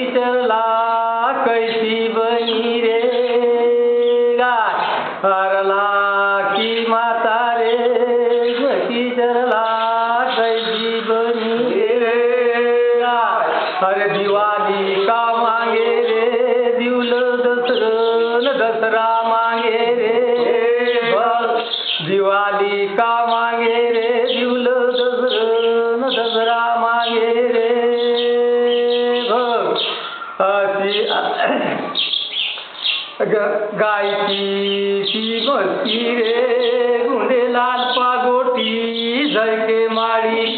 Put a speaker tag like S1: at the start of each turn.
S1: चला कैसी बनी रे गाय की माता रे। चरला कैसी बनी रे गाय अरे दिवाळी का मागे रे। दिवल दसरन दसरा मागे रे। दिवाळी का मागे रे। दिवल दसरन दसरा मागे रे। अशी की ती बसती रे गुंडे लाल पागोटी जय के कुणी